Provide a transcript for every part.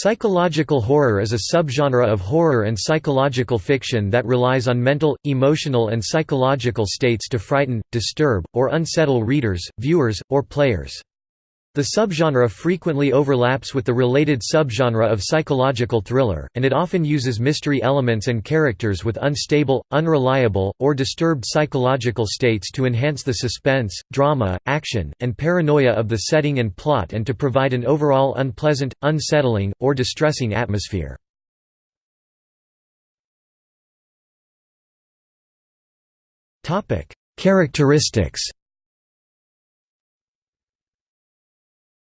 Psychological horror is a subgenre of horror and psychological fiction that relies on mental, emotional and psychological states to frighten, disturb, or unsettle readers, viewers, or players. The subgenre frequently overlaps with the related subgenre of psychological thriller, and it often uses mystery elements and characters with unstable, unreliable, or disturbed psychological states to enhance the suspense, drama, action, and paranoia of the setting and plot and to provide an overall unpleasant, unsettling, or distressing atmosphere. Characteristics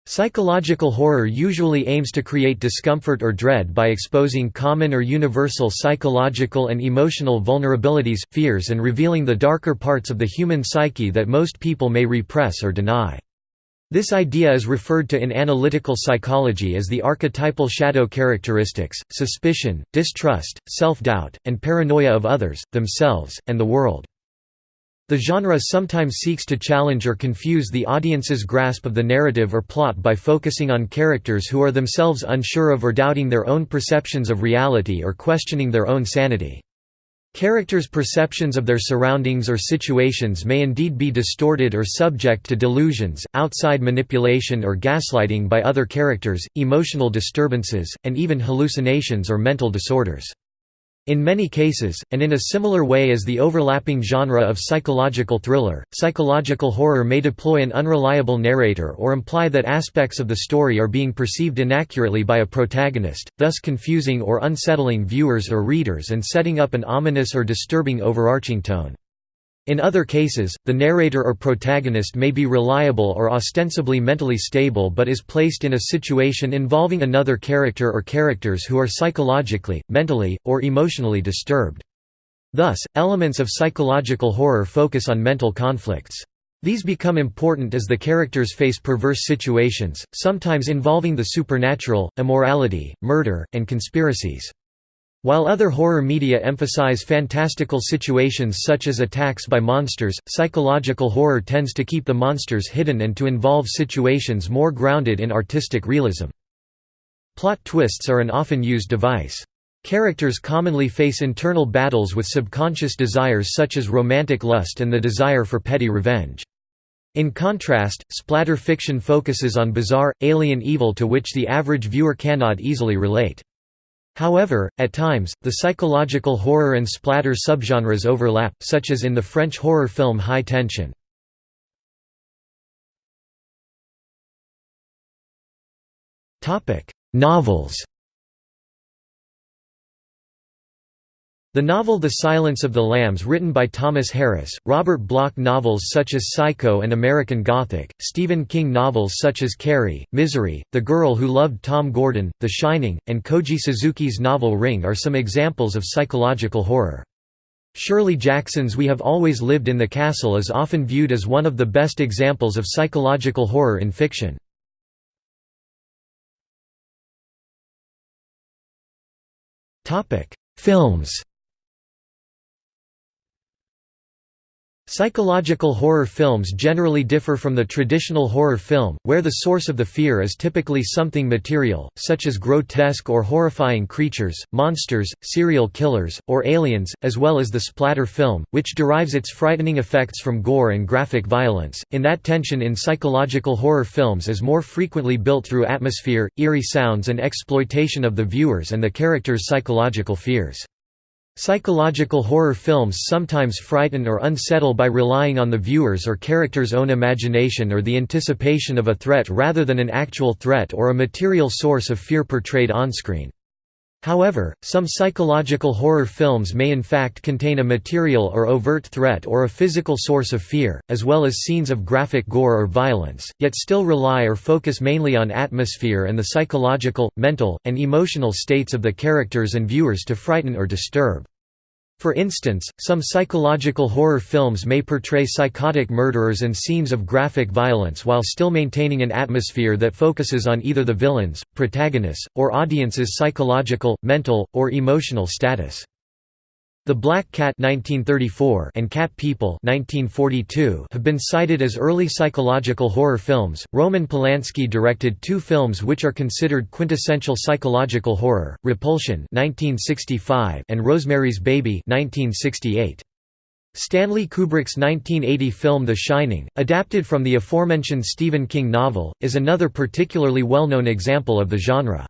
Psychological horror usually aims to create discomfort or dread by exposing common or universal psychological and emotional vulnerabilities, fears and revealing the darker parts of the human psyche that most people may repress or deny. This idea is referred to in analytical psychology as the archetypal shadow characteristics, suspicion, distrust, self-doubt, and paranoia of others, themselves, and the world. The genre sometimes seeks to challenge or confuse the audience's grasp of the narrative or plot by focusing on characters who are themselves unsure of or doubting their own perceptions of reality or questioning their own sanity. Characters' perceptions of their surroundings or situations may indeed be distorted or subject to delusions, outside manipulation or gaslighting by other characters, emotional disturbances, and even hallucinations or mental disorders. In many cases, and in a similar way as the overlapping genre of psychological thriller, psychological horror may deploy an unreliable narrator or imply that aspects of the story are being perceived inaccurately by a protagonist, thus confusing or unsettling viewers or readers and setting up an ominous or disturbing overarching tone. In other cases, the narrator or protagonist may be reliable or ostensibly mentally stable but is placed in a situation involving another character or characters who are psychologically, mentally, or emotionally disturbed. Thus, elements of psychological horror focus on mental conflicts. These become important as the characters face perverse situations, sometimes involving the supernatural, immorality, murder, and conspiracies. While other horror media emphasize fantastical situations such as attacks by monsters, psychological horror tends to keep the monsters hidden and to involve situations more grounded in artistic realism. Plot twists are an often used device. Characters commonly face internal battles with subconscious desires such as romantic lust and the desire for petty revenge. In contrast, splatter fiction focuses on bizarre, alien evil to which the average viewer cannot easily relate. However, at times, the psychological horror and splatter subgenres overlap, such as in the French horror film High Tension. Novels The novel The Silence of the Lambs written by Thomas Harris, Robert Bloch novels such as Psycho and American Gothic, Stephen King novels such as Carrie, Misery, The Girl Who Loved Tom Gordon, The Shining, and Koji Suzuki's novel Ring are some examples of psychological horror. Shirley Jackson's We Have Always Lived in the Castle is often viewed as one of the best examples of psychological horror in fiction. Films Psychological horror films generally differ from the traditional horror film, where the source of the fear is typically something material, such as grotesque or horrifying creatures, monsters, serial killers, or aliens, as well as the splatter film, which derives its frightening effects from gore and graphic violence, in that tension in psychological horror films is more frequently built through atmosphere, eerie sounds and exploitation of the viewers and the characters' psychological fears. Psychological horror films sometimes frighten or unsettle by relying on the viewer's or character's own imagination or the anticipation of a threat rather than an actual threat or a material source of fear portrayed onscreen. However, some psychological horror films may in fact contain a material or overt threat or a physical source of fear, as well as scenes of graphic gore or violence, yet still rely or focus mainly on atmosphere and the psychological, mental, and emotional states of the characters and viewers to frighten or disturb. For instance, some psychological horror films may portray psychotic murderers and scenes of graphic violence while still maintaining an atmosphere that focuses on either the villain's, protagonists, or audience's psychological, mental, or emotional status. The Black Cat 1934 and Cat People 1942 have been cited as early psychological horror films. Roman Polanski directed two films which are considered quintessential psychological horror: Repulsion 1965 and Rosemary's Baby 1968. Stanley Kubrick's 1980 film The Shining, adapted from the aforementioned Stephen King novel, is another particularly well-known example of the genre.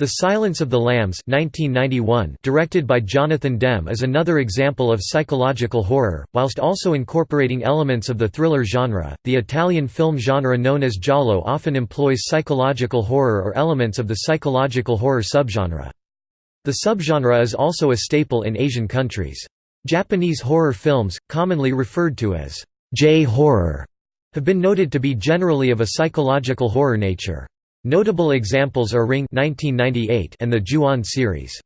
The Silence of the Lambs 1991, directed by Jonathan Demme is another example of psychological horror, whilst also incorporating elements of the thriller genre. The Italian film genre known as giallo often employs psychological horror or elements of the psychological horror subgenre. The subgenre is also a staple in Asian countries. Japanese horror films, commonly referred to as J-horror, have been noted to be generally of a psychological horror nature. Notable examples are Ring 1998 and the Ju-On series.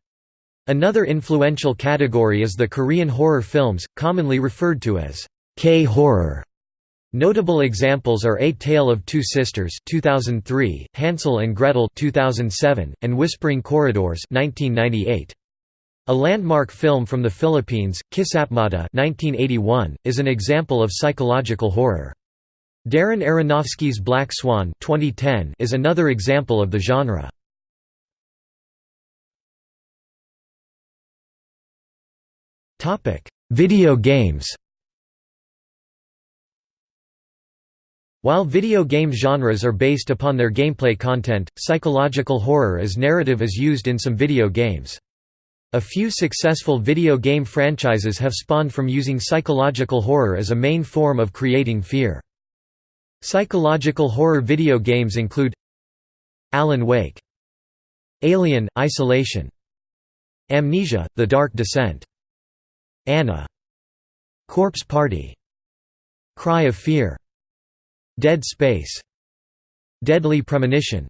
Another influential category is the Korean horror films, commonly referred to as K-horror. Notable examples are A Tale of Two Sisters 2003, Hansel and Gretel 2007, and Whispering Corridors 1998. A landmark film from the Philippines, Kisapmata 1981, is an example of psychological horror. Darren Aronofsky's Black Swan 2010 is another example of the genre. Video games While video game genres are based upon their gameplay content, psychological horror as narrative is used in some video games. A few successful video game franchises have spawned from using psychological horror as a main form of creating fear. Psychological horror video games include Alan Wake Alien – Isolation Amnesia – The Dark Descent Anna Corpse Party Cry of Fear Dead Space Deadly Premonition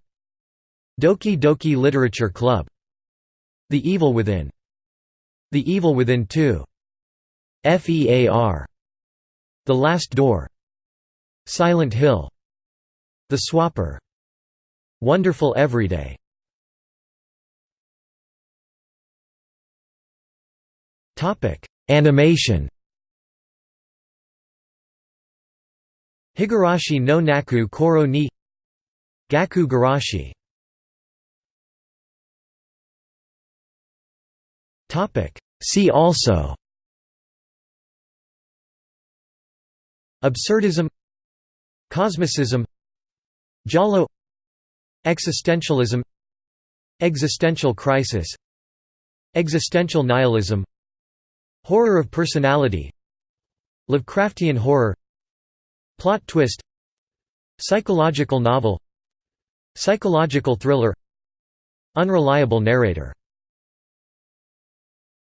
Doki Doki Literature Club The Evil Within The Evil Within 2 FEAR The Last Door Silent Hill. The Swapper. Wonderful Everyday. Animation. Higurashi no Naku Koro ni. Gaku Garashi. See also. Absurdism Cosmicism Giallo Existentialism Existential crisis Existential nihilism Horror of personality Lovecraftian horror Plot twist Psychological novel Psychological thriller Unreliable narrator